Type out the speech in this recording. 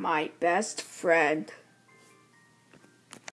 my best friend.